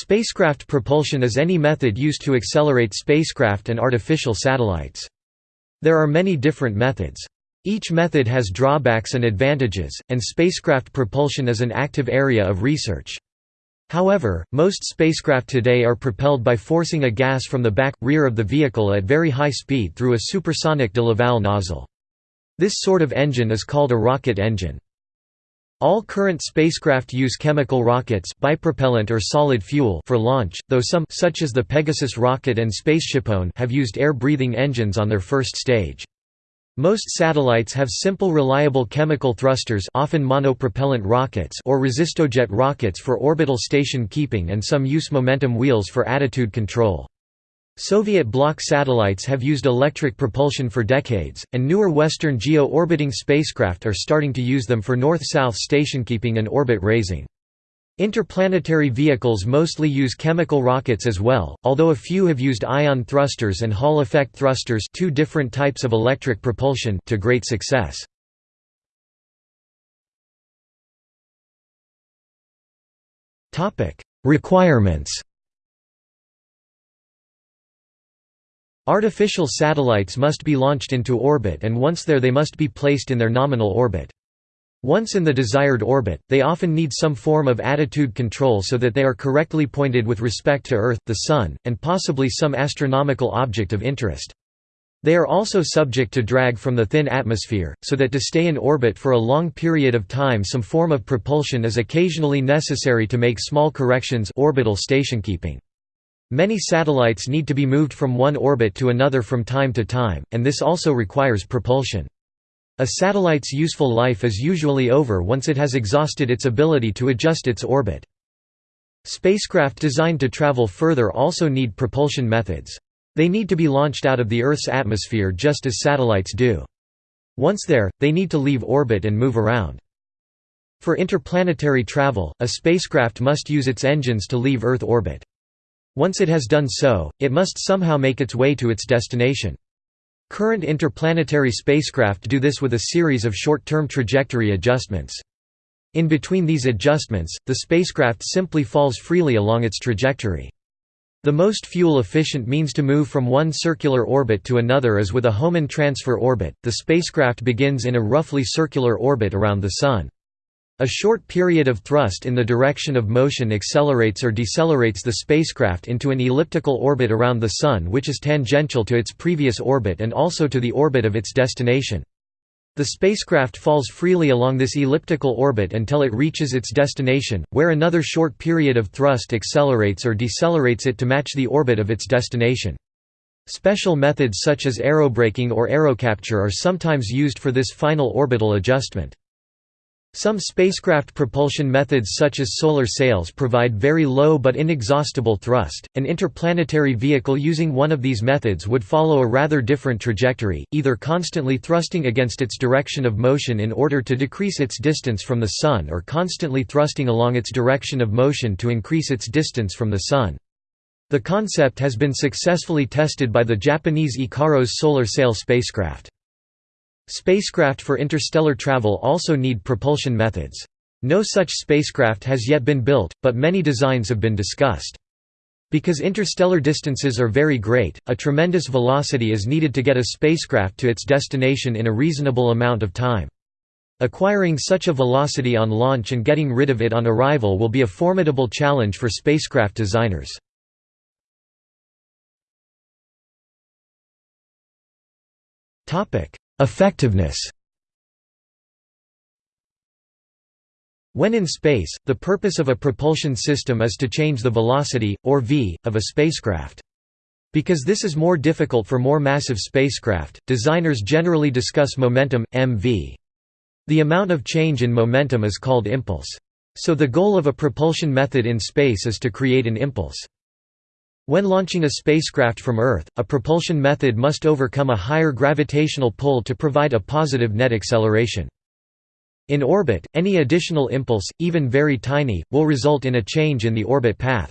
Spacecraft propulsion is any method used to accelerate spacecraft and artificial satellites. There are many different methods. Each method has drawbacks and advantages, and spacecraft propulsion is an active area of research. However, most spacecraft today are propelled by forcing a gas from the back, rear of the vehicle at very high speed through a supersonic de Laval nozzle. This sort of engine is called a rocket engine. All current spacecraft use chemical rockets bipropellant or solid fuel for launch, though some such as the Pegasus rocket and SpaceshipOne have used air-breathing engines on their first stage. Most satellites have simple reliable chemical thrusters often monopropellant rockets or resistojet rockets for orbital station keeping and some use momentum wheels for attitude control. Soviet bloc satellites have used electric propulsion for decades, and newer Western geo-orbiting spacecraft are starting to use them for north-south stationkeeping and orbit raising. Interplanetary vehicles mostly use chemical rockets as well, although a few have used ion thrusters and Hall effect thrusters two different types of electric propulsion to great success. Requirements Artificial satellites must be launched into orbit and once there they must be placed in their nominal orbit. Once in the desired orbit, they often need some form of attitude control so that they are correctly pointed with respect to Earth, the Sun, and possibly some astronomical object of interest. They are also subject to drag from the thin atmosphere, so that to stay in orbit for a long period of time some form of propulsion is occasionally necessary to make small corrections orbital stationkeeping. Many satellites need to be moved from one orbit to another from time to time, and this also requires propulsion. A satellite's useful life is usually over once it has exhausted its ability to adjust its orbit. Spacecraft designed to travel further also need propulsion methods. They need to be launched out of the Earth's atmosphere just as satellites do. Once there, they need to leave orbit and move around. For interplanetary travel, a spacecraft must use its engines to leave Earth orbit. Once it has done so, it must somehow make its way to its destination. Current interplanetary spacecraft do this with a series of short-term trajectory adjustments. In between these adjustments, the spacecraft simply falls freely along its trajectory. The most fuel-efficient means to move from one circular orbit to another is with a Hohmann transfer orbit. The spacecraft begins in a roughly circular orbit around the Sun. A short period of thrust in the direction of motion accelerates or decelerates the spacecraft into an elliptical orbit around the Sun which is tangential to its previous orbit and also to the orbit of its destination. The spacecraft falls freely along this elliptical orbit until it reaches its destination, where another short period of thrust accelerates or decelerates it to match the orbit of its destination. Special methods such as aerobraking or aerocapture are sometimes used for this final orbital adjustment. Some spacecraft propulsion methods such as solar sails provide very low but inexhaustible thrust. An interplanetary vehicle using one of these methods would follow a rather different trajectory, either constantly thrusting against its direction of motion in order to decrease its distance from the Sun or constantly thrusting along its direction of motion to increase its distance from the Sun. The concept has been successfully tested by the Japanese Ikaros solar sail spacecraft. Spacecraft for interstellar travel also need propulsion methods. No such spacecraft has yet been built, but many designs have been discussed. Because interstellar distances are very great, a tremendous velocity is needed to get a spacecraft to its destination in a reasonable amount of time. Acquiring such a velocity on launch and getting rid of it on arrival will be a formidable challenge for spacecraft designers. Effectiveness When in space, the purpose of a propulsion system is to change the velocity, or v, of a spacecraft. Because this is more difficult for more massive spacecraft, designers generally discuss momentum, mv. The amount of change in momentum is called impulse. So the goal of a propulsion method in space is to create an impulse. When launching a spacecraft from Earth, a propulsion method must overcome a higher gravitational pull to provide a positive net acceleration. In orbit, any additional impulse, even very tiny, will result in a change in the orbit path.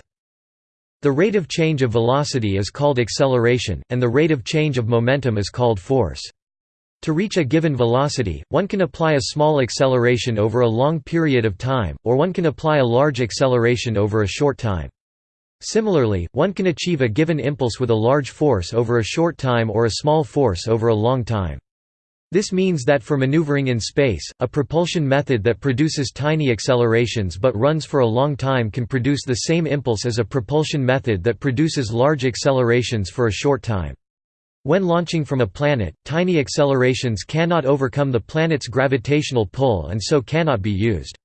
The rate of change of velocity is called acceleration, and the rate of change of momentum is called force. To reach a given velocity, one can apply a small acceleration over a long period of time, or one can apply a large acceleration over a short time. Similarly, one can achieve a given impulse with a large force over a short time or a small force over a long time. This means that for maneuvering in space, a propulsion method that produces tiny accelerations but runs for a long time can produce the same impulse as a propulsion method that produces large accelerations for a short time. When launching from a planet, tiny accelerations cannot overcome the planet's gravitational pull and so cannot be used.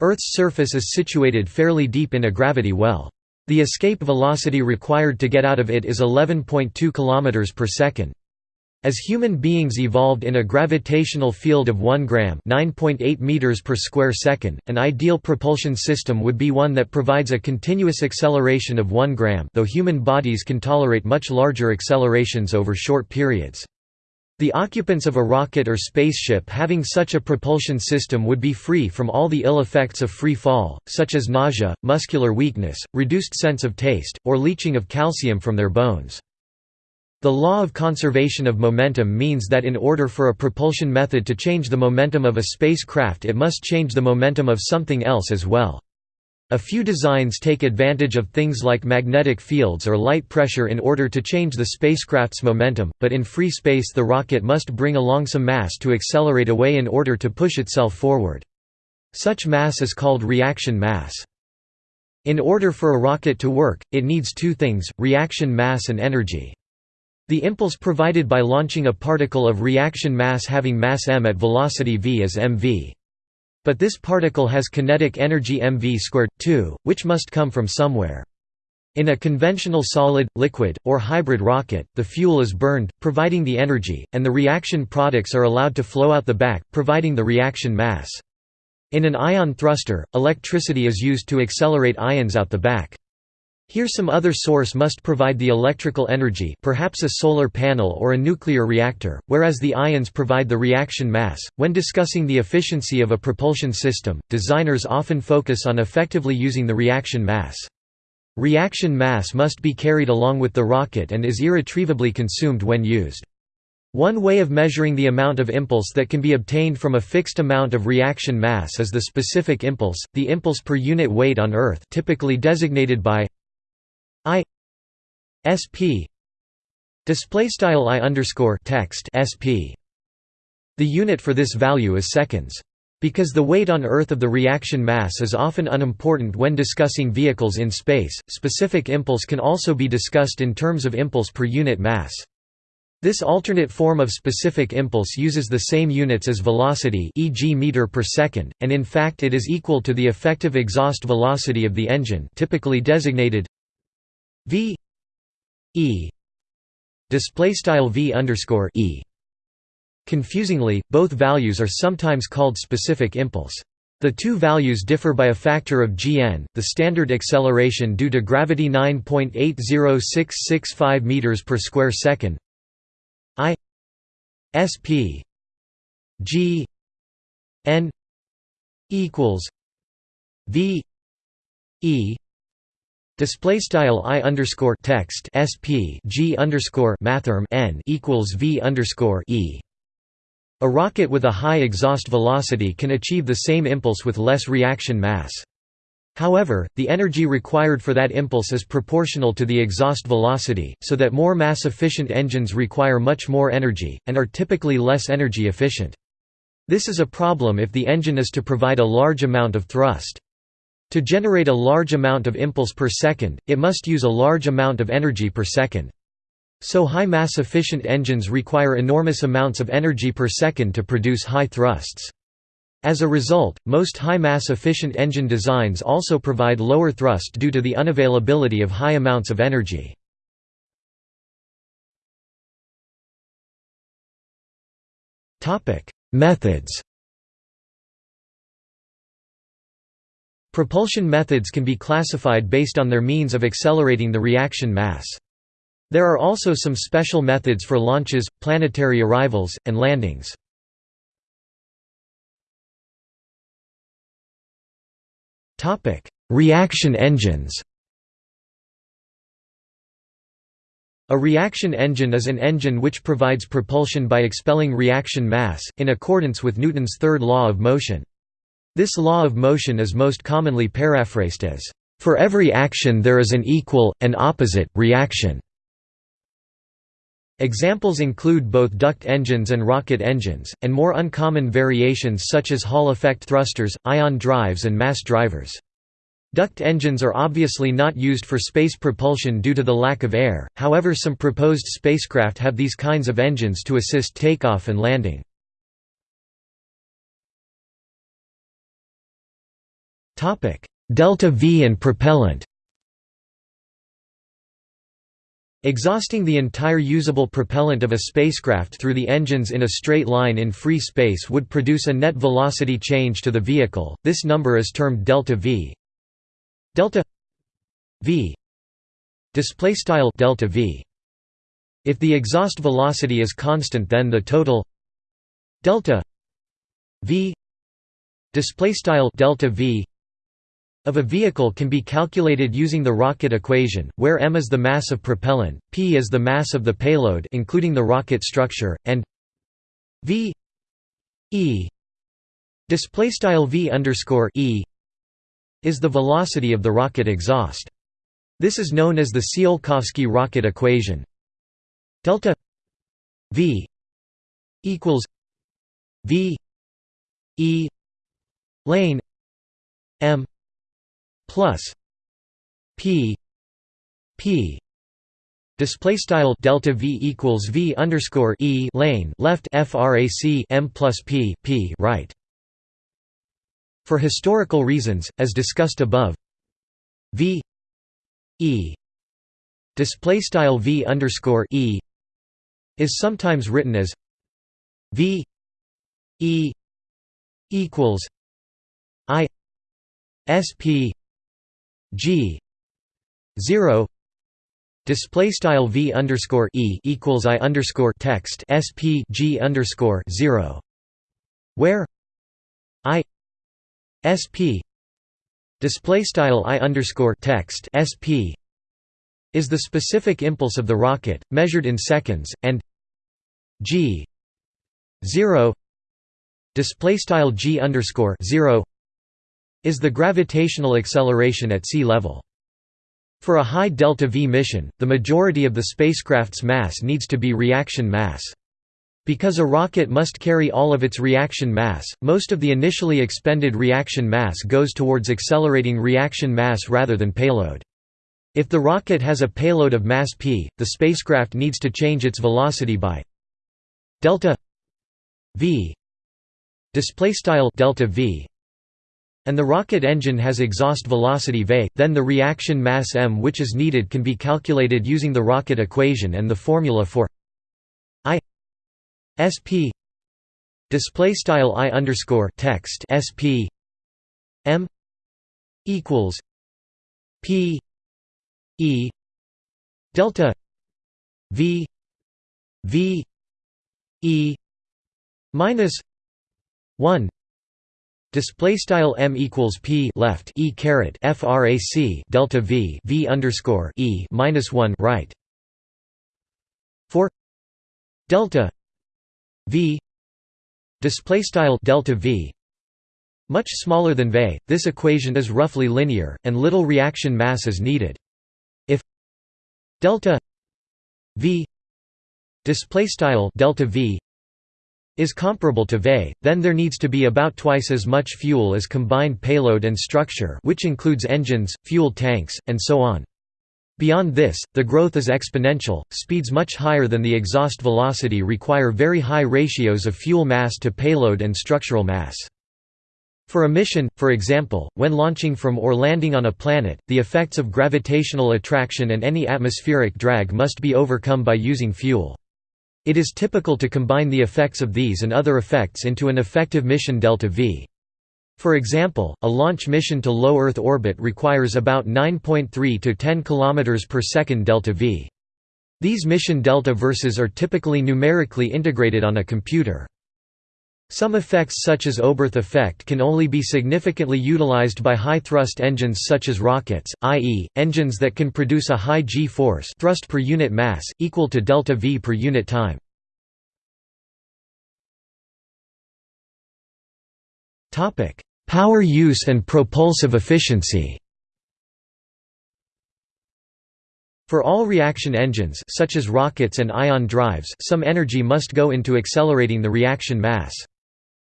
Earth's surface is situated fairly deep in a gravity well. The escape velocity required to get out of it is 11.2 km per second. As human beings evolved in a gravitational field of 1 gram (9.8 meters per square second), an ideal propulsion system would be one that provides a continuous acceleration of 1 gram, though human bodies can tolerate much larger accelerations over short periods. The occupants of a rocket or spaceship having such a propulsion system would be free from all the ill effects of free fall, such as nausea, muscular weakness, reduced sense of taste, or leaching of calcium from their bones. The law of conservation of momentum means that in order for a propulsion method to change the momentum of a spacecraft it must change the momentum of something else as well. A few designs take advantage of things like magnetic fields or light pressure in order to change the spacecraft's momentum, but in free space the rocket must bring along some mass to accelerate away in order to push itself forward. Such mass is called reaction mass. In order for a rocket to work, it needs two things, reaction mass and energy. The impulse provided by launching a particle of reaction mass having mass m at velocity v is mv. But this particle has kinetic energy mv squared, too, which must come from somewhere. In a conventional solid, liquid, or hybrid rocket, the fuel is burned, providing the energy, and the reaction products are allowed to flow out the back, providing the reaction mass. In an ion thruster, electricity is used to accelerate ions out the back. Here some other source must provide the electrical energy perhaps a solar panel or a nuclear reactor, whereas the ions provide the reaction mass. When discussing the efficiency of a propulsion system, designers often focus on effectively using the reaction mass. Reaction mass must be carried along with the rocket and is irretrievably consumed when used. One way of measuring the amount of impulse that can be obtained from a fixed amount of reaction mass is the specific impulse, the impulse per unit weight on Earth typically designated by I SP display style I underscore text SP. The unit for this value is seconds. Because the weight on Earth of the reaction mass is often unimportant when discussing vehicles in space, specific impulse can also be discussed in terms of impulse per unit mass. This alternate form of specific impulse uses the same units as velocity e.g. meter per second, and in fact it is equal to the effective exhaust velocity of the engine typically designated v e display style v underscore e. Confusingly, both values are sometimes called specific impulse. The two values differ by a factor of gn, the standard acceleration due to gravity 9.80665 meters per square second. I sp g n equals v e Display style i underscore text sp g underscore mathrm n equals v underscore e. A rocket with a high exhaust velocity can achieve the same impulse with less reaction mass. However, the energy required for that impulse is proportional to the exhaust velocity, so that more mass-efficient engines require much more energy, and are typically less energy efficient. This is a problem if the engine is to provide a large amount of thrust. To generate a large amount of impulse per second, it must use a large amount of energy per second. So high mass efficient engines require enormous amounts of energy per second to produce high thrusts. As a result, most high mass efficient engine designs also provide lower thrust due to the unavailability of high amounts of energy. Methods Propulsion methods can be classified based on their means of accelerating the reaction mass. There are also some special methods for launches, planetary arrivals, and landings. Reaction engines A reaction engine is an engine which provides propulsion by expelling reaction mass, in accordance with Newton's third law of motion. This law of motion is most commonly paraphrased as For every action there is an equal, and opposite, reaction. Examples include both duct engines and rocket engines, and more uncommon variations such as Hall effect thrusters, ion drives and mass drivers. Duct engines are obviously not used for space propulsion due to the lack of air, however some proposed spacecraft have these kinds of engines to assist takeoff and landing. Delta V and propellant Exhausting the entire usable propellant of a spacecraft through the engines in a straight line in free space would produce a net velocity change to the vehicle. This number is termed delta v. Delta v delta v. If the exhaust velocity is constant, then the total delta v delta v of a vehicle can be calculated using the rocket equation, where m is the mass of propellant, p is the mass of the payload including the rocket structure, and v e v e is the velocity of the rocket exhaust. This is known as the Tsiolkovsky rocket equation. Delta v equals v e lane m plus p p display style delta v equals v underscore e lane left frac m plus p p right. For historical reasons as discussed above v e display style v underscore e is sometimes written as v e equals i sp G zero display style V underscore E equals I underscore text SP G underscore zero where I SP display style I underscore text SP is the specific impulse of the rocket measured in seconds and G zero display style G underscore zero is the gravitational acceleration at sea level. For a high delta-v mission, the majority of the spacecraft's mass needs to be reaction mass. Because a rocket must carry all of its reaction mass, most of the initially expended reaction mass goes towards accelerating reaction mass rather than payload. If the rocket has a payload of mass p, the spacecraft needs to change its velocity by delta v display style delta v and the rocket engine has exhaust velocity v, then the reaction mass m which is needed can be calculated using the rocket equation and the formula for i sp display style i underscore text sp m equals p e delta v v e minus 1 Display style m equals p left e caret frac delta v v underscore e minus one right. For delta v. Display style delta v. Much smaller than v, this equation is roughly linear, and little reaction mass is needed. If delta v. Display style delta v is comparable to VE, then there needs to be about twice as much fuel as combined payload and structure which includes engines, fuel tanks, and so on. Beyond this, the growth is exponential, speeds much higher than the exhaust velocity require very high ratios of fuel mass to payload and structural mass. For a mission, for example, when launching from or landing on a planet, the effects of gravitational attraction and any atmospheric drag must be overcome by using fuel. It is typical to combine the effects of these and other effects into an effective mission delta V. For example, a launch mission to low Earth orbit requires about 9.3 to 10 km per second delta V. These mission delta verses are typically numerically integrated on a computer. Some effects such as Oberth effect can only be significantly utilized by high-thrust engines such as rockets, i.e., engines that can produce a high g-force thrust per unit mass, equal to delta v per unit time. Power use and propulsive efficiency For all reaction engines such as rockets and ion drives some energy must go into accelerating the reaction mass.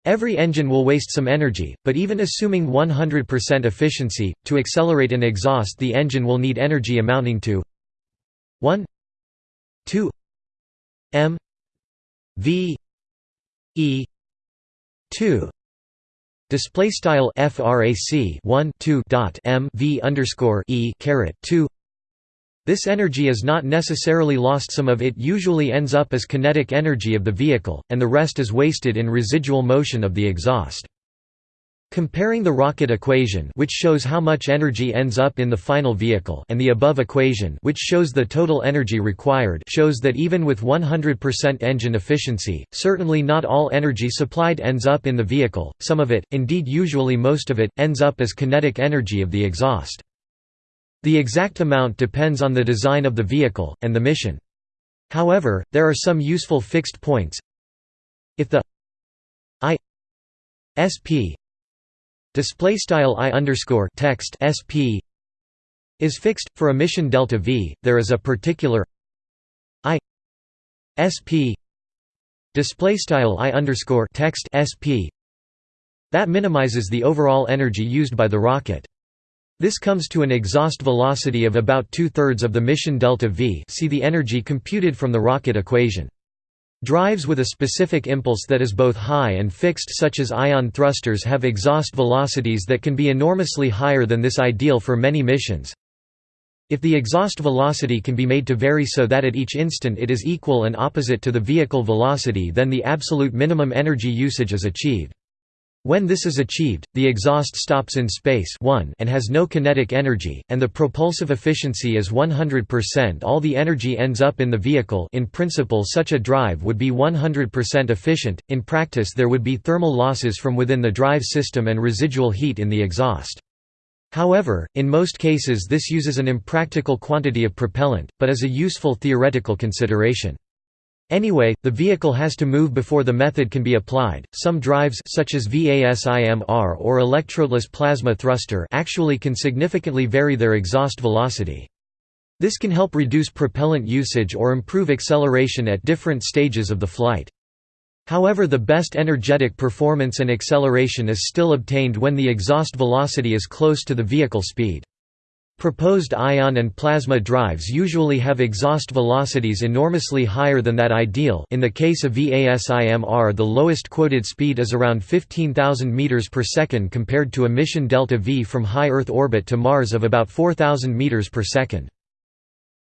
Every engine will waste some energy, but even assuming 100% efficiency, to accelerate an exhaust the engine will need energy amounting to 1 2 m v e 2 display style frac 1 2 dot m v underscore e caret 2 this energy is not necessarily lost some of it usually ends up as kinetic energy of the vehicle, and the rest is wasted in residual motion of the exhaust. Comparing the rocket equation which shows how much energy ends up in the final vehicle and the above equation which shows the total energy required shows that even with 100% engine efficiency, certainly not all energy supplied ends up in the vehicle, some of it, indeed usually most of it, ends up as kinetic energy of the exhaust. The exact amount depends on the design of the vehicle, and the mission. However, there are some useful fixed points. If the I SP display style I underscore text SP is fixed for a mission delta V, there is a particular I SP display style I underscore text SP that minimizes the overall energy used by the rocket. This comes to an exhaust velocity of about two-thirds of the mission delta v see the energy computed from the rocket equation. Drives with a specific impulse that is both high and fixed such as ion thrusters have exhaust velocities that can be enormously higher than this ideal for many missions. If the exhaust velocity can be made to vary so that at each instant it is equal and opposite to the vehicle velocity then the absolute minimum energy usage is achieved. When this is achieved, the exhaust stops in space 1 and has no kinetic energy, and the propulsive efficiency is 100% all the energy ends up in the vehicle in principle such a drive would be 100% efficient, in practice there would be thermal losses from within the drive system and residual heat in the exhaust. However, in most cases this uses an impractical quantity of propellant, but is a useful theoretical consideration. Anyway, the vehicle has to move before the method can be applied. Some drives such as VASIMR or electrodeless plasma thruster actually can significantly vary their exhaust velocity. This can help reduce propellant usage or improve acceleration at different stages of the flight. However the best energetic performance and acceleration is still obtained when the exhaust velocity is close to the vehicle speed. Proposed ion and plasma drives usually have exhaust velocities enormously higher than that ideal in the case of VASIMR the lowest quoted speed is around 15,000 meters per second compared to a mission delta V from high Earth orbit to Mars of about 4,000 meters per second.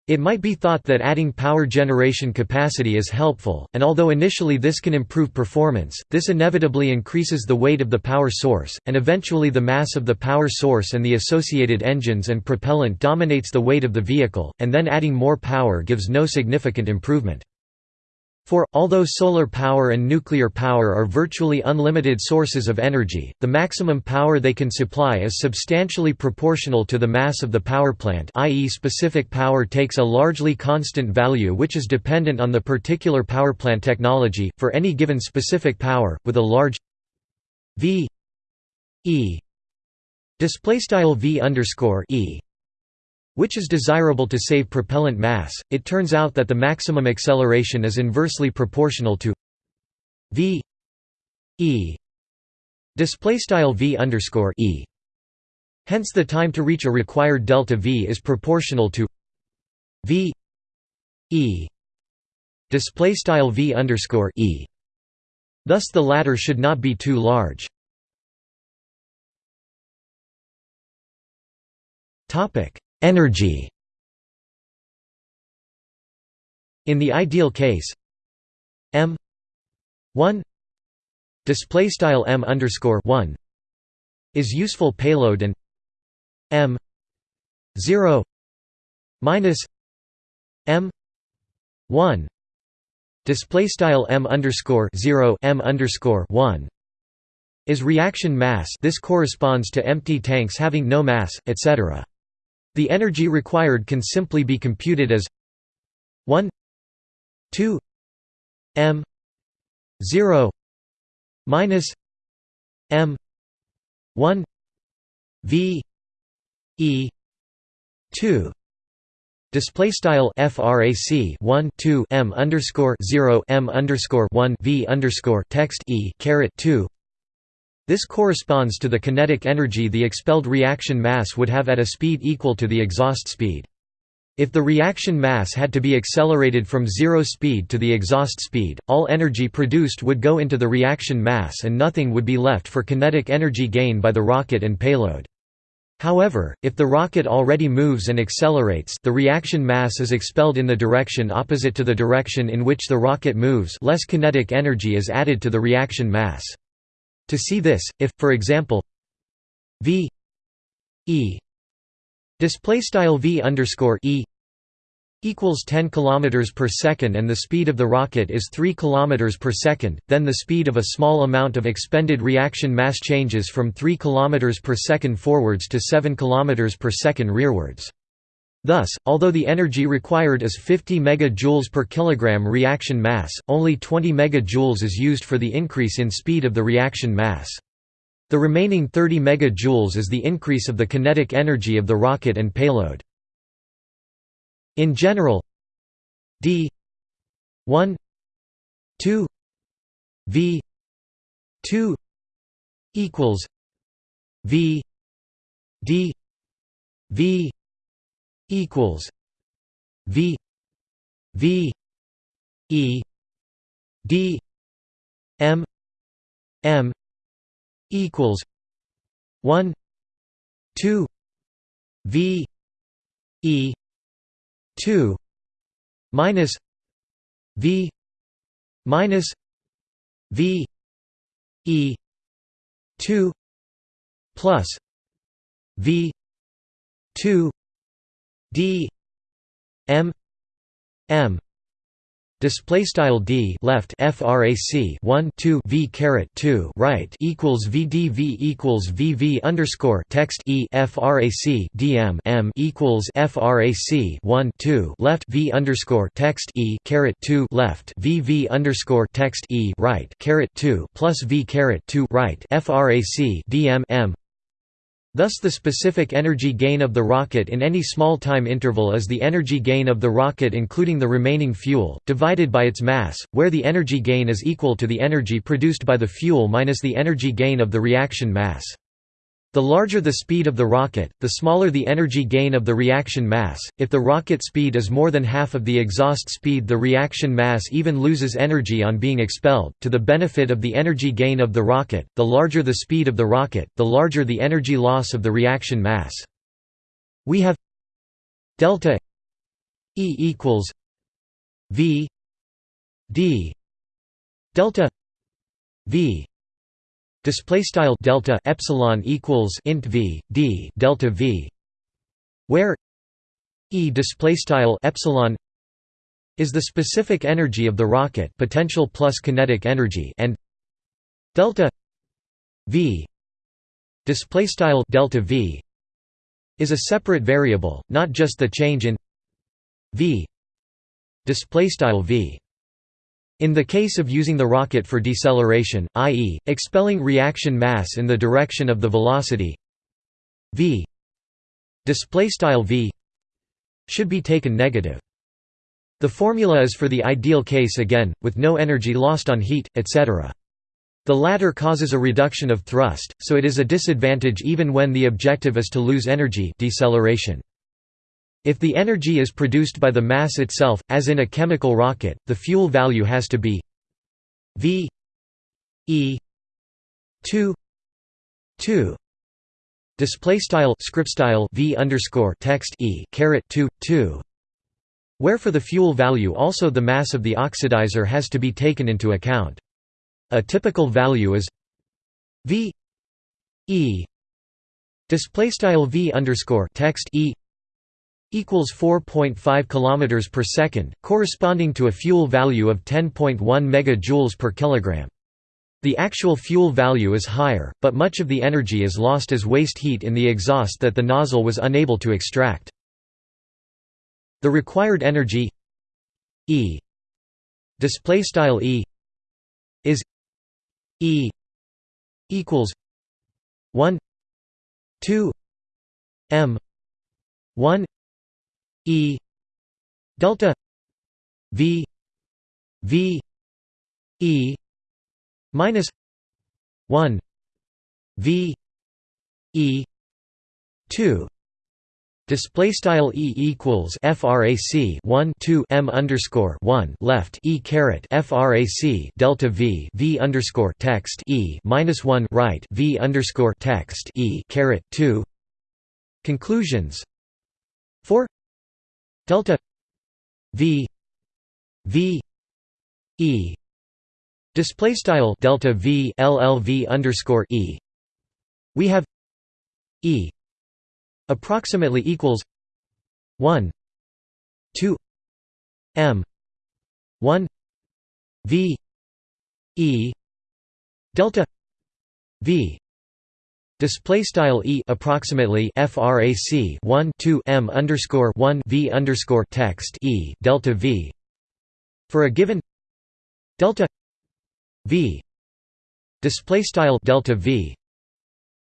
It might be thought that adding power generation capacity is helpful, and although initially this can improve performance, this inevitably increases the weight of the power source, and eventually the mass of the power source and the associated engines and propellant dominates the weight of the vehicle, and then adding more power gives no significant improvement. For, although solar power and nuclear power are virtually unlimited sources of energy, the maximum power they can supply is substantially proportional to the mass of the power plant i.e. specific power takes a largely constant value which is dependent on the particular power plant technology, for any given specific power, with a large v e displaystyle v underscore e which is desirable to save propellant mass, it turns out that the maximum acceleration is inversely proportional to v e v underscore e. Hence, the time to reach a required delta v is proportional to v e v underscore e. Thus, the latter should not be too large. Topic Energy. In the ideal case m 1 display style m underscore 1 is useful payload and m 0 minus m 1 display style m underscore 0 m underscore 1 is reaction mass. This corresponds to empty tanks having no mass etc the energy required can simply be computed as 1 2 m 0 minus m 1 v e 2 Display style frac 1 2 m underscore 0 m underscore 1 v underscore text e caret 2. This corresponds to the kinetic energy the expelled reaction mass would have at a speed equal to the exhaust speed. If the reaction mass had to be accelerated from zero speed to the exhaust speed, all energy produced would go into the reaction mass and nothing would be left for kinetic energy gain by the rocket and payload. However, if the rocket already moves and accelerates the reaction mass is expelled in the direction opposite to the direction in which the rocket moves less kinetic energy is added to the reaction mass. To see this, if, for example, v e display style v underscore e equals 10 km per second and the speed of the rocket is 3 km per second, then the speed of a small amount of expended reaction mass changes from 3 km per second forwards to 7 km per second rearwards. Thus, although the energy required is 50 MJ per kilogram reaction mass, only 20 MJ is used for the increase in speed of the reaction mass. The remaining 30 MJ is the increase of the kinetic energy of the rocket and payload. In general d 1 2 v 2 equals v d v equals v v e d m m equals 1 2 v e 2 minus v minus v e 2 plus v 2 d m m Display style d left frac 1 2 v caret 2 right equals vdv equals vv underscore text e frac dm m equals frac 1 2 left v underscore text e caret 2 left vv underscore text e right caret 2 plus v caret 2 right frac dm m Thus the specific energy gain of the rocket in any small time interval is the energy gain of the rocket including the remaining fuel, divided by its mass, where the energy gain is equal to the energy produced by the fuel minus the energy gain of the reaction mass. The larger the speed of the rocket, the smaller the energy gain of the reaction mass. If the rocket speed is more than half of the exhaust speed, the reaction mass even loses energy on being expelled, to the benefit of the energy gain of the rocket. The larger the speed of the rocket, the larger the energy loss of the reaction mass. We have delta E equals V D delta V display style delta epsilon equals int v d delta v where e display style epsilon is the specific energy of the rocket potential plus kinetic energy and delta v display style delta v is a separate variable not just the change in v display style v in the case of using the rocket for deceleration, i.e., expelling reaction mass in the direction of the velocity v v should be taken negative. The formula is for the ideal case again, with no energy lost on heat, etc. The latter causes a reduction of thrust, so it is a disadvantage even when the objective is to lose energy deceleration. If the energy is produced by the mass itself, as in a chemical rocket, the fuel value has to be v e 2 2 display style script style v underscore text e caret 2 2 where for the fuel value also the mass of the oxidizer has to be taken into account. A typical value is v e. Display style v underscore text e equals 4.5 km per second, corresponding to a fuel value of 10.1 MJ per kilogram. The actual fuel value is higher, but much of the energy is lost as waste heat in the exhaust that the nozzle was unable to extract. The required energy E display style E is E equals 1 2 m 1 E delta v v e minus 1 v e 2 Display style e equals frac 1 2 m underscore 1 left e caret frac delta v v underscore text e minus 1 right v underscore text e caret 2 conclusions. 4 delta v v e display style delta v llv underscore e. We have e approximately equals 1 2 m 1 v e delta v Display style e approximately frac 1 2 m underscore 1 v underscore text e delta v. For a given delta v display style delta v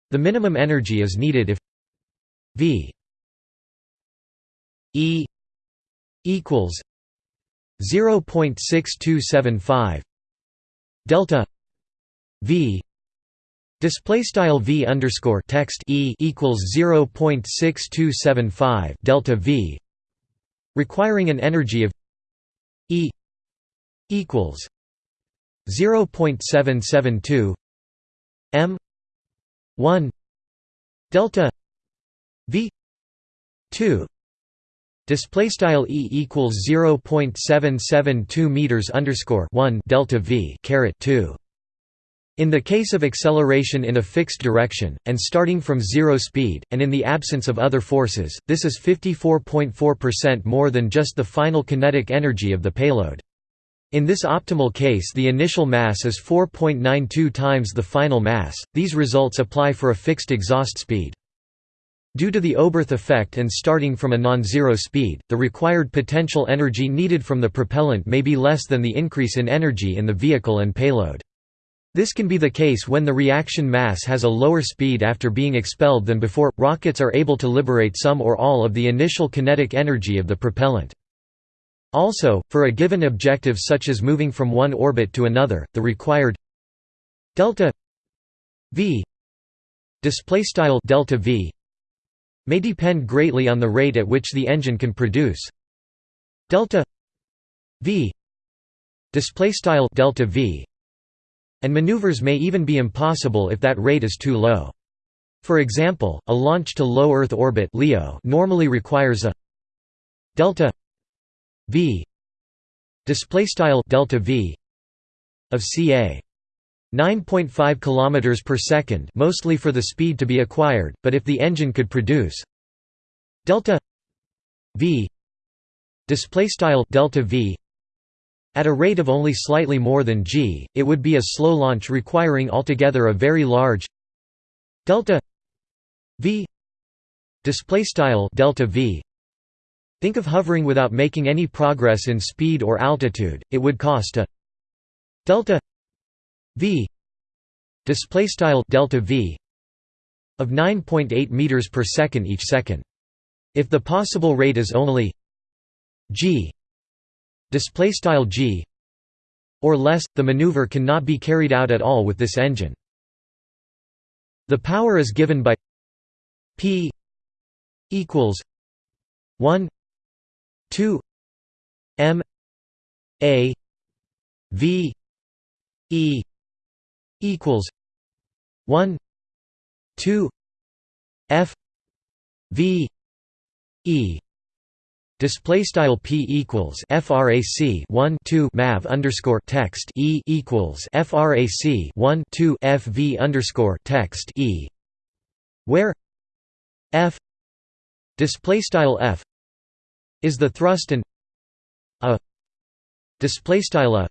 the minimum energy is needed if V E equals 0.6275 delta V display style V underscore text E equals 0.6275 delta V requiring an energy of E equals 0.772 m 1 delta v 2 display style e equals 0.772 meters underscore 1 delta v caret 2 in the case of acceleration in a fixed direction, and starting from zero speed, and in the absence of other forces, this is 54.4% more than just the final kinetic energy of the payload. In this optimal case the initial mass is 4.92 times the final mass, these results apply for a fixed exhaust speed. Due to the Oberth effect and starting from a non-zero speed, the required potential energy needed from the propellant may be less than the increase in energy in the vehicle and payload. This can be the case when the reaction mass has a lower speed after being expelled than before. Rockets are able to liberate some or all of the initial kinetic energy of the propellant. Also, for a given objective such as moving from one orbit to another, the required delta v display style delta v may depend greatly on the rate at which the engine can produce delta v display style delta v and maneuvers may even be impossible if that rate is too low. For example a launch to low earth orbit leo normally requires a delta v display style delta v of ca 9.5 km per second mostly for the speed to be acquired, but if the engine could produce delta v display style delta v at a rate of only slightly more than g, it would be a slow launch requiring altogether a very large delta v. Display style delta v. Think of hovering without making any progress in speed or altitude. It would cost a delta v. Display style delta v of 9.8 meters per second each second. If the possible rate is only g display style g or less the maneuver cannot be carried out at all with this engine. The power is given by p equals 1 2 m a v e equals 1 2 f v e display style p equals frac 1 2 mav underscore text e equals frac 1 2 f v underscore text e where f display style f is the thrust and a display style a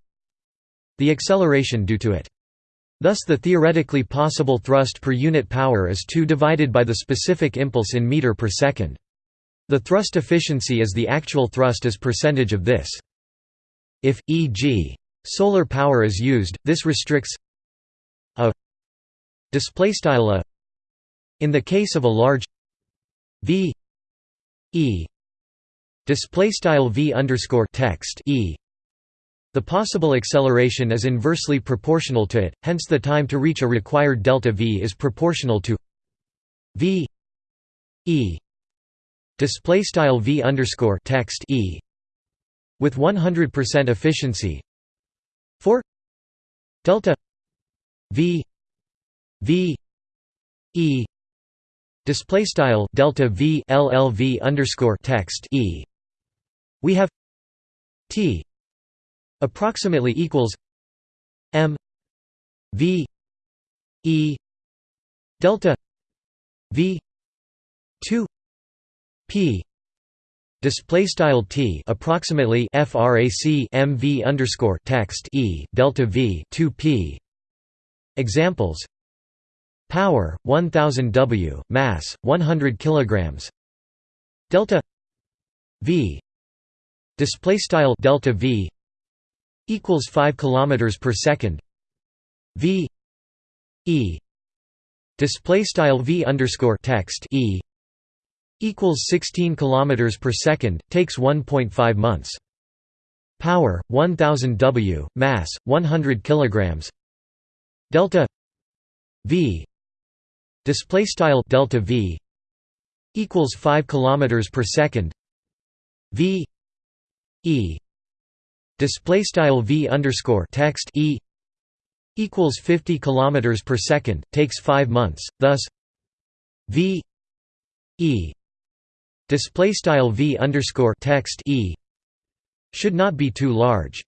the acceleration due to it Thus the theoretically possible thrust per unit power is 2 divided by the specific impulse in meter per second. The thrust efficiency is the actual thrust as percentage of this. If, e.g., solar power is used, this restricts a displaystyle a in the case of a large v e display style v underscore text e the possible acceleration is inversely proportional to it hence the time to reach a required delta v is proportional to v e display style v underscore text e with 100% efficiency. For delta v v e display style delta v llv underscore text e. We have t approximately equals m v e delta v 2 p. Display style t approximately frac mv underscore text e delta v 2 p. Examples. Power 1000 w mass 100 kilograms. Delta. V. Display style delta v equals 5 kilometers per second. V. E. Display style v underscore text e equals 16 kilometers per second takes 1.5 months. Power 1000 w mass 100 kilograms. Delta v. Display style delta v. Equals 5 kilometers per second. V. E. Display style v underscore text e. Equals 50 kilometers per second takes 5 months. Thus v. E display style v underscore text e should not be too large.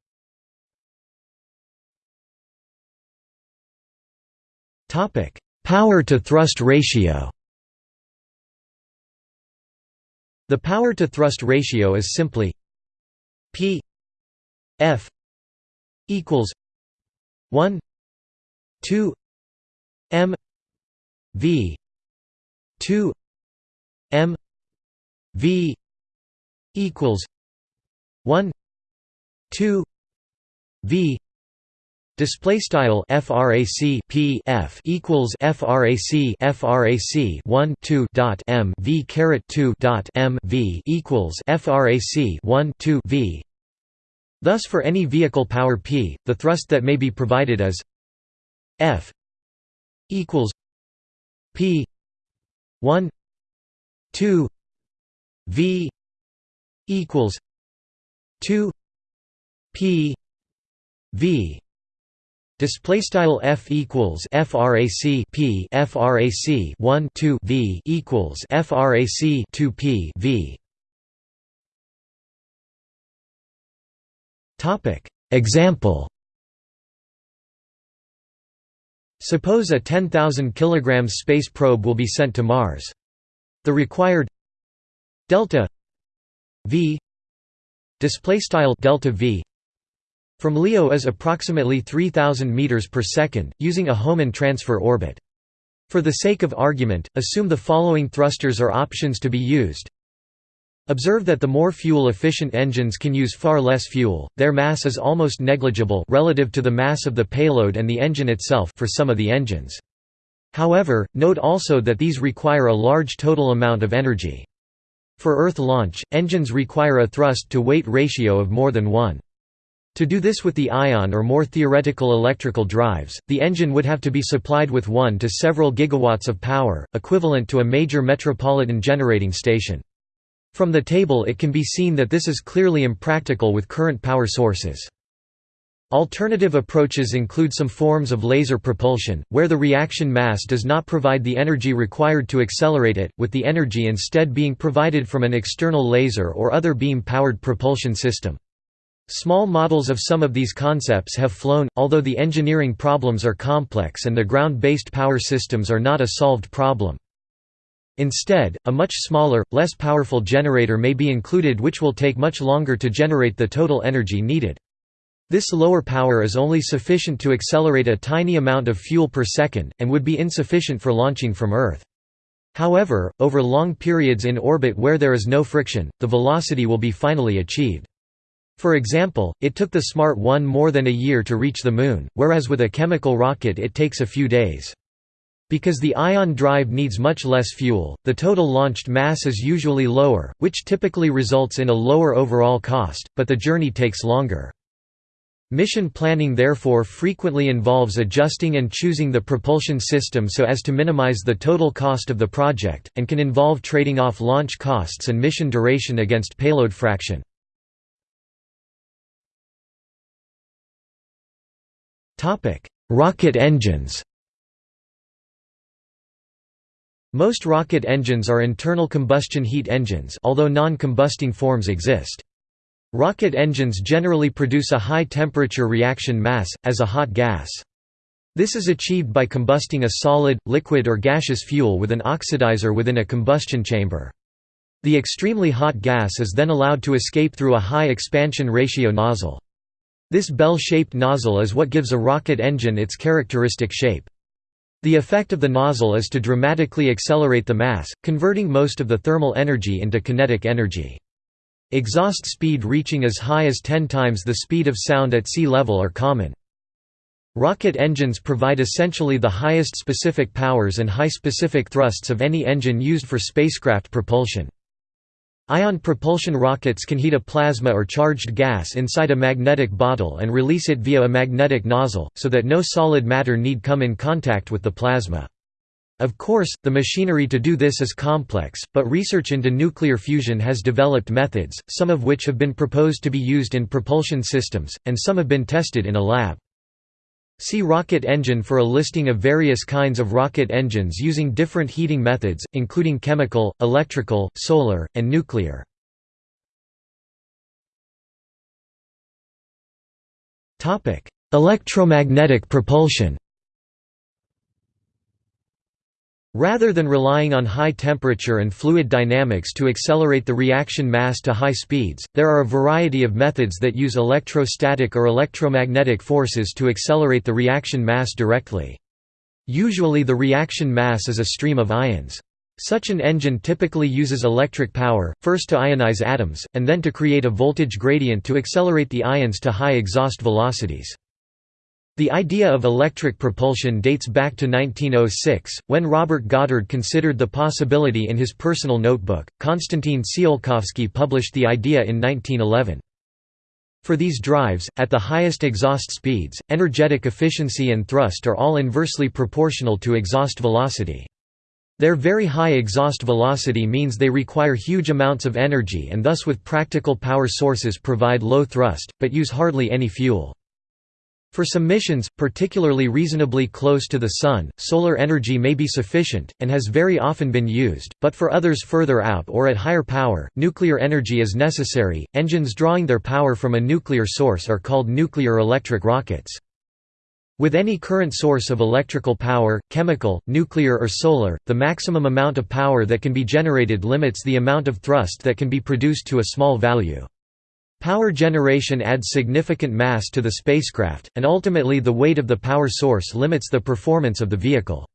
Topic power to thrust ratio. The power to thrust ratio is simply p f equals 1 2 m v 2 m v equals 1 2 v Display style frac p f equals frac frac 1 2 dot m v caret 2 dot m v equals frac 1 2 v. Thus, for any vehicle power p, the thrust that may be provided is f equals p 1 2 v equals 2 p v Display style f equals frac p frac 1 2 v equals frac 2 p v. Topic Example. Suppose a 10,000 kg space probe will be sent to Mars. The required delta v display style delta v from LEO is approximately 3000 meters per second, using a Hohmann transfer orbit. For the sake of argument, assume the following thrusters are options to be used. Observe that the more fuel-efficient engines can use far less fuel, their mass is almost negligible relative to the mass of the payload and the engine itself for some of the engines. However, note also that these require a large total amount of energy. For Earth launch, engines require a thrust-to-weight ratio of more than 1. To do this with the ion or more theoretical electrical drives, the engine would have to be supplied with 1 to several gigawatts of power, equivalent to a major metropolitan generating station. From the table it can be seen that this is clearly impractical with current power sources. Alternative approaches include some forms of laser propulsion, where the reaction mass does not provide the energy required to accelerate it, with the energy instead being provided from an external laser or other beam-powered propulsion system. Small models of some of these concepts have flown, although the engineering problems are complex and the ground-based power systems are not a solved problem. Instead, a much smaller, less powerful generator may be included which will take much longer to generate the total energy needed. This lower power is only sufficient to accelerate a tiny amount of fuel per second, and would be insufficient for launching from Earth. However, over long periods in orbit where there is no friction, the velocity will be finally achieved. For example, it took the Smart 1 more than a year to reach the Moon, whereas with a chemical rocket it takes a few days. Because the ion drive needs much less fuel, the total launched mass is usually lower, which typically results in a lower overall cost, but the journey takes longer. Mission planning therefore frequently involves adjusting and choosing the propulsion system so as to minimize the total cost of the project, and can involve trading off launch costs and mission duration against payload fraction. Rocket engines Most rocket engines are internal combustion heat engines although non-combusting forms exist. Rocket engines generally produce a high-temperature reaction mass, as a hot gas. This is achieved by combusting a solid, liquid or gaseous fuel with an oxidizer within a combustion chamber. The extremely hot gas is then allowed to escape through a high expansion ratio nozzle. This bell-shaped nozzle is what gives a rocket engine its characteristic shape. The effect of the nozzle is to dramatically accelerate the mass, converting most of the thermal energy into kinetic energy. Exhaust speed reaching as high as 10 times the speed of sound at sea level are common. Rocket engines provide essentially the highest specific powers and high specific thrusts of any engine used for spacecraft propulsion. Ion propulsion rockets can heat a plasma or charged gas inside a magnetic bottle and release it via a magnetic nozzle, so that no solid matter need come in contact with the plasma. Of course, the machinery to do this is complex, but research into nuclear fusion has developed methods, some of which have been proposed to be used in propulsion systems, and some have been tested in a lab. See rocket engine for a listing of various kinds of rocket engines using different heating methods, including chemical, electrical, solar, and nuclear. Electromagnetic propulsion Rather than relying on high temperature and fluid dynamics to accelerate the reaction mass to high speeds, there are a variety of methods that use electrostatic or electromagnetic forces to accelerate the reaction mass directly. Usually the reaction mass is a stream of ions. Such an engine typically uses electric power, first to ionize atoms, and then to create a voltage gradient to accelerate the ions to high exhaust velocities. The idea of electric propulsion dates back to 1906, when Robert Goddard considered the possibility in his personal notebook. Konstantin Tsiolkovsky published the idea in 1911. For these drives, at the highest exhaust speeds, energetic efficiency and thrust are all inversely proportional to exhaust velocity. Their very high exhaust velocity means they require huge amounts of energy and thus with practical power sources provide low thrust, but use hardly any fuel. For some missions, particularly reasonably close to the Sun, solar energy may be sufficient, and has very often been used, but for others further out or at higher power, nuclear energy is necessary. Engines drawing their power from a nuclear source are called nuclear electric rockets. With any current source of electrical power, chemical, nuclear or solar, the maximum amount of power that can be generated limits the amount of thrust that can be produced to a small value. Power generation adds significant mass to the spacecraft, and ultimately the weight of the power source limits the performance of the vehicle.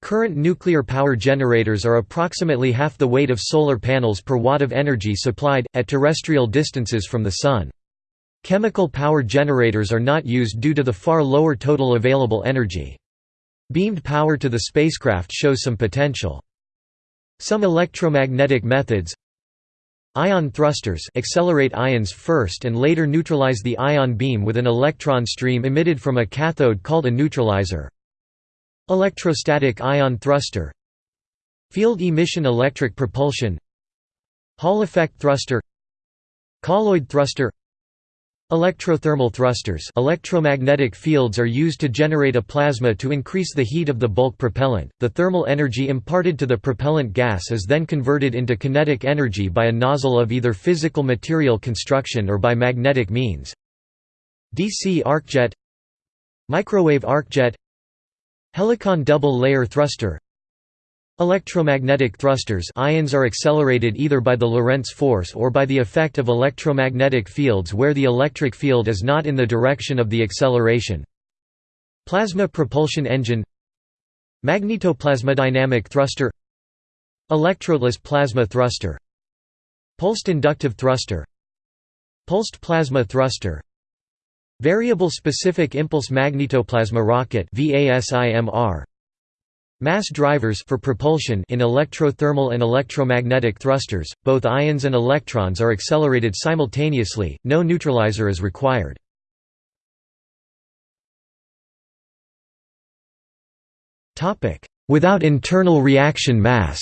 Current nuclear power generators are approximately half the weight of solar panels per watt of energy supplied, at terrestrial distances from the Sun. Chemical power generators are not used due to the far lower total available energy. Beamed power to the spacecraft shows some potential. Some electromagnetic methods, Ion thrusters accelerate ions first and later neutralize the ion beam with an electron stream emitted from a cathode called a neutralizer. Electrostatic ion thruster. Field emission electric propulsion. Hall effect thruster. Colloid thruster Electrothermal thrusters electromagnetic fields are used to generate a plasma to increase the heat of the bulk propellant. The thermal energy imparted to the propellant gas is then converted into kinetic energy by a nozzle of either physical material construction or by magnetic means. DC arcjet Microwave arcjet Helicon double-layer thruster Electromagnetic thrusters ions are accelerated either by the Lorentz force or by the effect of electromagnetic fields where the electric field is not in the direction of the acceleration. Plasma propulsion engine Magnetoplasmodynamic thruster Electrodeless plasma thruster Pulsed inductive thruster Pulsed plasma thruster Variable specific impulse magnetoplasma rocket VASIMR Mass drivers for propulsion in electrothermal and electromagnetic thrusters, both ions and electrons are accelerated simultaneously, no neutralizer is required. Without internal reaction mass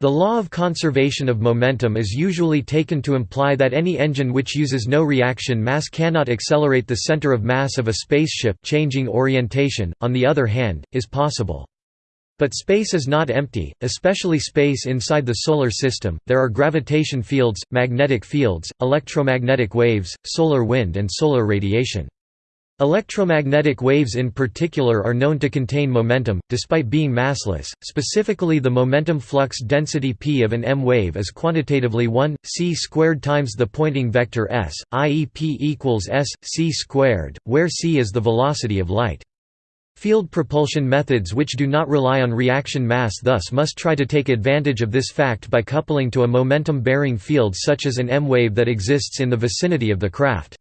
The law of conservation of momentum is usually taken to imply that any engine which uses no reaction mass cannot accelerate the center of mass of a spaceship changing orientation, on the other hand, is possible. But space is not empty, especially space inside the Solar System, there are gravitation fields, magnetic fields, electromagnetic waves, solar wind and solar radiation. Electromagnetic waves in particular are known to contain momentum, despite being massless. Specifically, the momentum flux density p of an m wave is quantitatively 1 c squared times the Poynting vector s, i.e. p equals s c squared, where c is the velocity of light. Field propulsion methods which do not rely on reaction mass thus must try to take advantage of this fact by coupling to a momentum-bearing field such as an m wave that exists in the vicinity of the craft.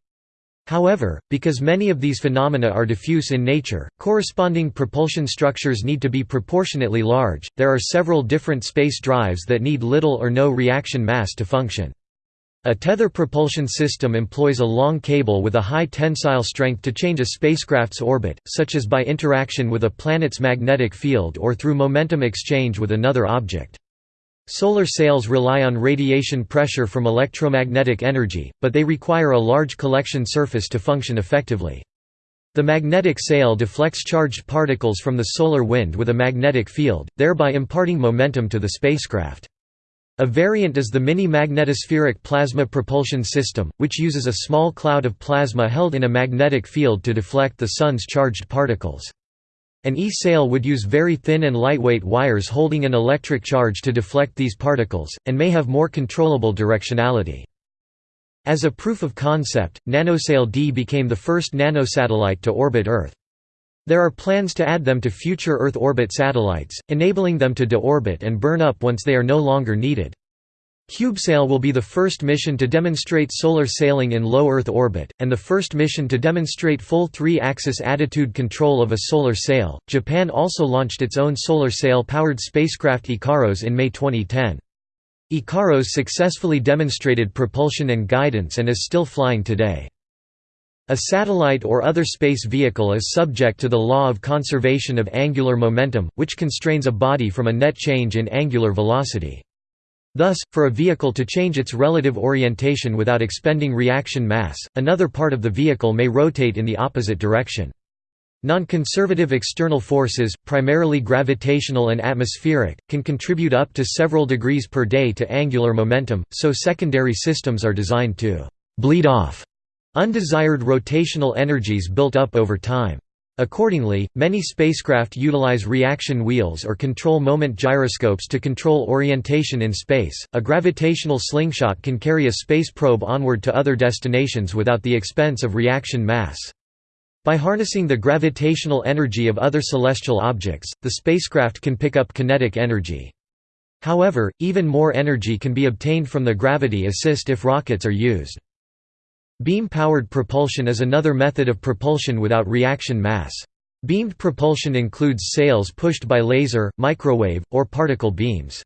However, because many of these phenomena are diffuse in nature, corresponding propulsion structures need to be proportionately large. There are several different space drives that need little or no reaction mass to function. A tether propulsion system employs a long cable with a high tensile strength to change a spacecraft's orbit, such as by interaction with a planet's magnetic field or through momentum exchange with another object. Solar sails rely on radiation pressure from electromagnetic energy, but they require a large collection surface to function effectively. The magnetic sail deflects charged particles from the solar wind with a magnetic field, thereby imparting momentum to the spacecraft. A variant is the mini-magnetospheric plasma propulsion system, which uses a small cloud of plasma held in a magnetic field to deflect the Sun's charged particles. An E-sail would use very thin and lightweight wires holding an electric charge to deflect these particles, and may have more controllable directionality. As a proof of concept, NanoSail D became the first nanosatellite to orbit Earth. There are plans to add them to future Earth orbit satellites, enabling them to deorbit and burn up once they are no longer needed. CubeSail will be the first mission to demonstrate solar sailing in low Earth orbit, and the first mission to demonstrate full three axis attitude control of a solar sail. Japan also launched its own solar sail powered spacecraft IKAROS in May 2010. IKAROS successfully demonstrated propulsion and guidance and is still flying today. A satellite or other space vehicle is subject to the law of conservation of angular momentum, which constrains a body from a net change in angular velocity. Thus, for a vehicle to change its relative orientation without expending reaction mass, another part of the vehicle may rotate in the opposite direction. Non-conservative external forces, primarily gravitational and atmospheric, can contribute up to several degrees per day to angular momentum, so secondary systems are designed to «bleed off» undesired rotational energies built up over time. Accordingly, many spacecraft utilize reaction wheels or control moment gyroscopes to control orientation in space. A gravitational slingshot can carry a space probe onward to other destinations without the expense of reaction mass. By harnessing the gravitational energy of other celestial objects, the spacecraft can pick up kinetic energy. However, even more energy can be obtained from the gravity assist if rockets are used. Beam-powered propulsion is another method of propulsion without reaction mass. Beamed propulsion includes sails pushed by laser, microwave, or particle beams.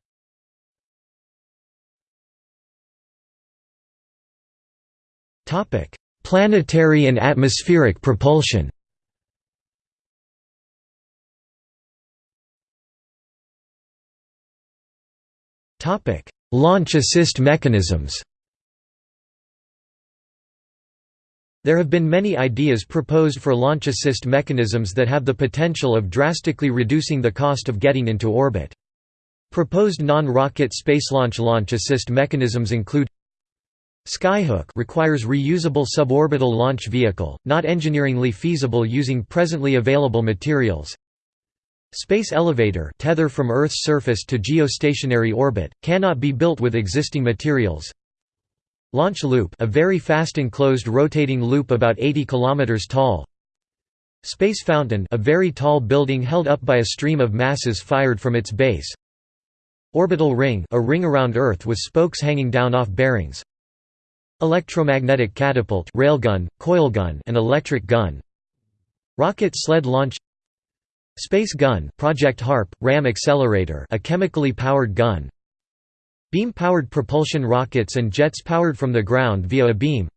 Planetary and atmospheric propulsion Launch assist mechanisms There have been many ideas proposed for launch assist mechanisms that have the potential of drastically reducing the cost of getting into orbit. Proposed non-rocket space launch launch assist mechanisms include Skyhook requires reusable suborbital launch vehicle, not engineeringly feasible using presently available materials. Space elevator tether from Earth's surface to geostationary orbit, cannot be built with existing materials. Launch loop a very fast enclosed rotating loop about 80 km tall. Space fountain a very tall building held up by a stream of masses fired from its base. Orbital ring a ring around Earth with spokes hanging down off bearings. Electromagnetic catapult railgun, coilgun and electric gun. Rocket sled launch. Space gun Project HARP, RAM accelerator a chemically powered gun Beam-powered propulsion rockets and jets powered from the ground via a beam.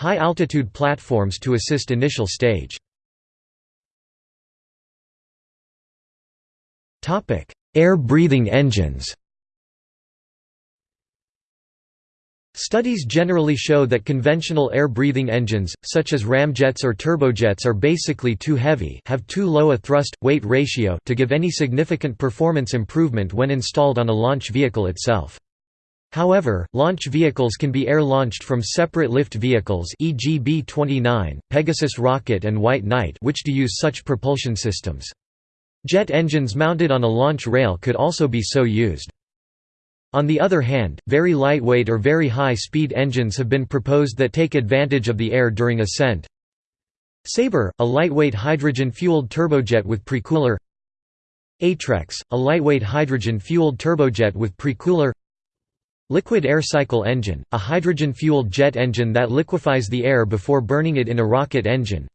High-altitude platforms to assist initial stage. Air-breathing engines Studies generally show that conventional air-breathing engines, such as ramjets or turbojets are basically too heavy have too low a thrust-weight ratio to give any significant performance improvement when installed on a launch vehicle itself. However, launch vehicles can be air-launched from separate lift vehicles e.g. B-29, Pegasus rocket and White Knight which do use such propulsion systems. Jet engines mounted on a launch rail could also be so used. On the other hand, very lightweight or very high-speed engines have been proposed that take advantage of the air during ascent. Sabre, a lightweight hydrogen-fueled turbojet with precooler Atrex, a lightweight hydrogen-fueled turbojet with precooler Liquid air cycle engine, a hydrogen-fueled jet engine that liquefies the air before burning it in a rocket engine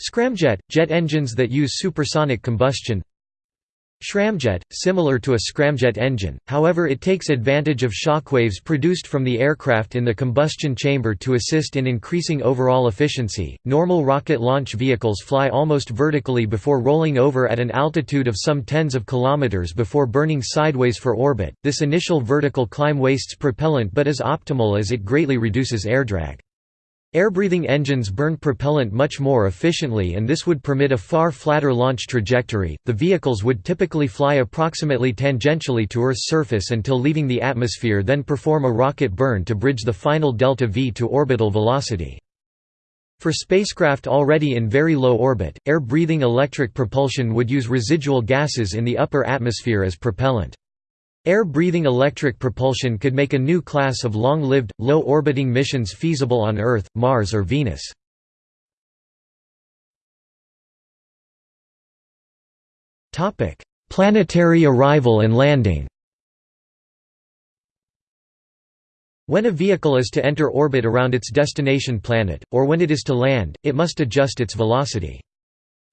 Scramjet – jet engines that use supersonic combustion Shcramjet, similar to a scramjet engine, however it takes advantage of shockwaves produced from the aircraft in the combustion chamber to assist in increasing overall efficiency. Normal rocket launch vehicles fly almost vertically before rolling over at an altitude of some tens of kilometers before burning sideways for orbit. This initial vertical climb wastes propellant but is optimal as it greatly reduces air drag. Air-breathing engines burn propellant much more efficiently and this would permit a far flatter launch trajectory. The vehicles would typically fly approximately tangentially to Earth's surface until leaving the atmosphere then perform a rocket burn to bridge the final delta V to orbital velocity. For spacecraft already in very low orbit, air-breathing electric propulsion would use residual gases in the upper atmosphere as propellant. Air-breathing electric propulsion could make a new class of long-lived, low-orbiting missions feasible on Earth, Mars or Venus. Planetary arrival and landing When a vehicle is to enter orbit around its destination planet, or when it is to land, it must adjust its velocity.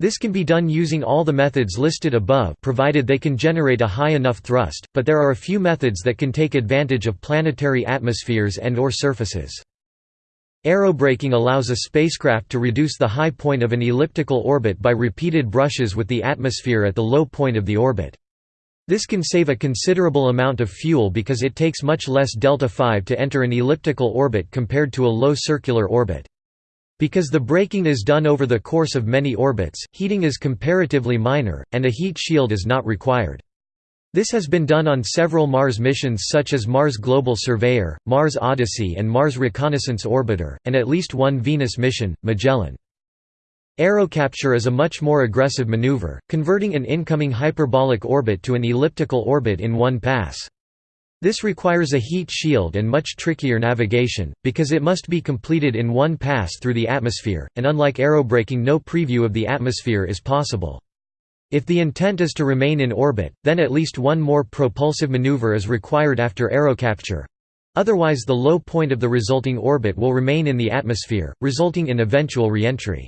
This can be done using all the methods listed above provided they can generate a high enough thrust, but there are a few methods that can take advantage of planetary atmospheres and or surfaces. Aerobraking allows a spacecraft to reduce the high point of an elliptical orbit by repeated brushes with the atmosphere at the low point of the orbit. This can save a considerable amount of fuel because it takes much less delta-5 to enter an elliptical orbit compared to a low circular orbit. Because the braking is done over the course of many orbits, heating is comparatively minor, and a heat shield is not required. This has been done on several Mars missions such as Mars Global Surveyor, Mars Odyssey and Mars Reconnaissance Orbiter, and at least one Venus mission, Magellan. Aerocapture is a much more aggressive maneuver, converting an incoming hyperbolic orbit to an elliptical orbit in one pass. This requires a heat shield and much trickier navigation, because it must be completed in one pass through the atmosphere, and unlike aerobraking no preview of the atmosphere is possible. If the intent is to remain in orbit, then at least one more propulsive maneuver is required after aerocapture. Otherwise the low point of the resulting orbit will remain in the atmosphere, resulting in eventual reentry.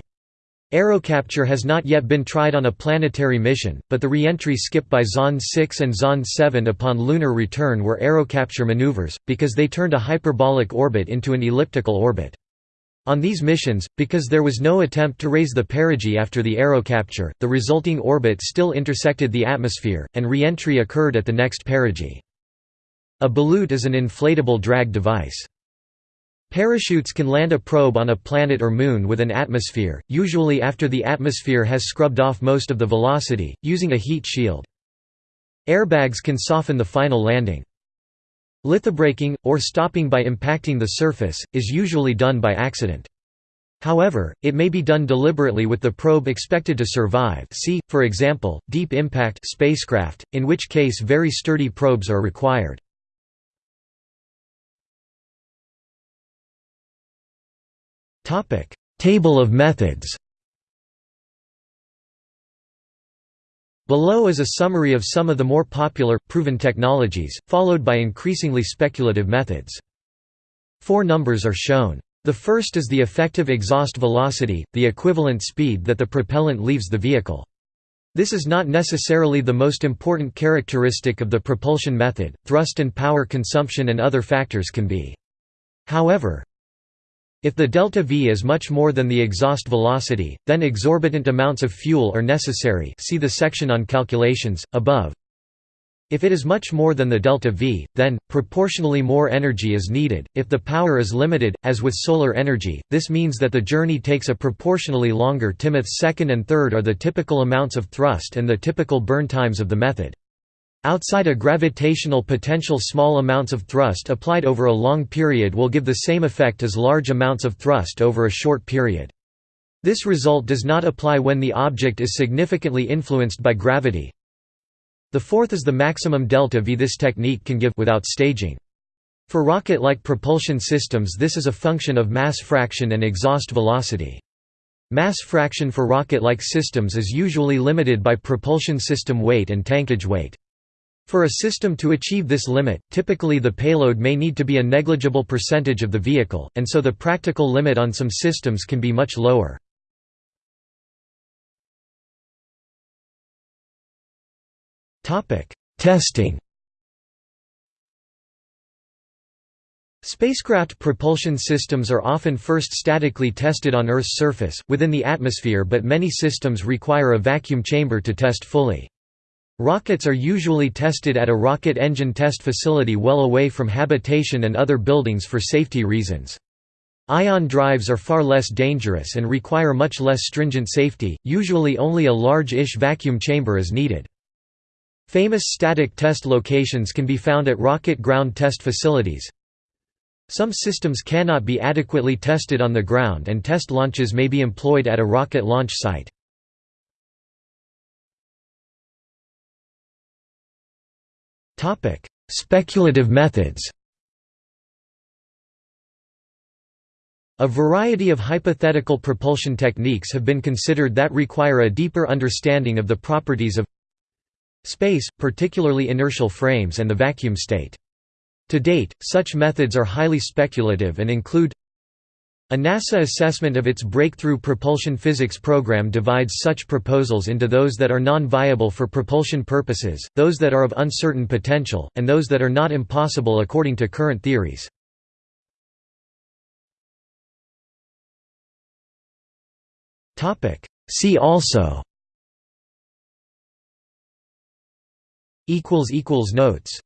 Aerocapture has not yet been tried on a planetary mission, but the re-entry skip by Zond 6 and Zond 7 upon lunar return were aerocapture maneuvers, because they turned a hyperbolic orbit into an elliptical orbit. On these missions, because there was no attempt to raise the perigee after the aerocapture, the resulting orbit still intersected the atmosphere, and re-entry occurred at the next perigee. A ballute is an inflatable drag device. Parachutes can land a probe on a planet or moon with an atmosphere, usually after the atmosphere has scrubbed off most of the velocity, using a heat shield. Airbags can soften the final landing. Lithobraking, or stopping by impacting the surface, is usually done by accident. However, it may be done deliberately with the probe expected to survive see, for example, deep impact spacecraft, in which case very sturdy probes are required. Topic: Table of methods. Below is a summary of some of the more popular, proven technologies, followed by increasingly speculative methods. Four numbers are shown. The first is the effective exhaust velocity, the equivalent speed that the propellant leaves the vehicle. This is not necessarily the most important characteristic of the propulsion method, thrust and power consumption and other factors can be. However, if the delta V is much more than the exhaust velocity, then exorbitant amounts of fuel are necessary see the section on calculations, above. If it is much more than the delta V, then, proportionally more energy is needed. If the power is limited, as with solar energy, this means that the journey takes a proportionally longer Timoth's second and third are the typical amounts of thrust and the typical burn times of the method. Outside a gravitational potential small amounts of thrust applied over a long period will give the same effect as large amounts of thrust over a short period. This result does not apply when the object is significantly influenced by gravity, the fourth is the maximum delta V this technique can give without staging. For rocket-like propulsion systems this is a function of mass fraction and exhaust velocity. Mass fraction for rocket-like systems is usually limited by propulsion system weight and tankage weight. For a system to achieve this limit, typically the payload may need to be a negligible percentage of the vehicle, and so the practical limit on some systems can be much lower. Testing Spacecraft propulsion systems are often first statically tested on Earth's surface, within the atmosphere but many systems require a vacuum chamber to test fully. Rockets are usually tested at a rocket engine test facility well away from habitation and other buildings for safety reasons. Ion drives are far less dangerous and require much less stringent safety, usually only a large-ish vacuum chamber is needed. Famous static test locations can be found at rocket ground test facilities. Some systems cannot be adequately tested on the ground and test launches may be employed at a rocket launch site. Speculative methods A variety of hypothetical propulsion techniques have been considered that require a deeper understanding of the properties of space, particularly inertial frames and the vacuum state. To date, such methods are highly speculative and include a NASA assessment of its Breakthrough Propulsion Physics program divides such proposals into those that are non-viable for propulsion purposes, those that are of uncertain potential, and those that are not impossible according to current theories. See also. Notes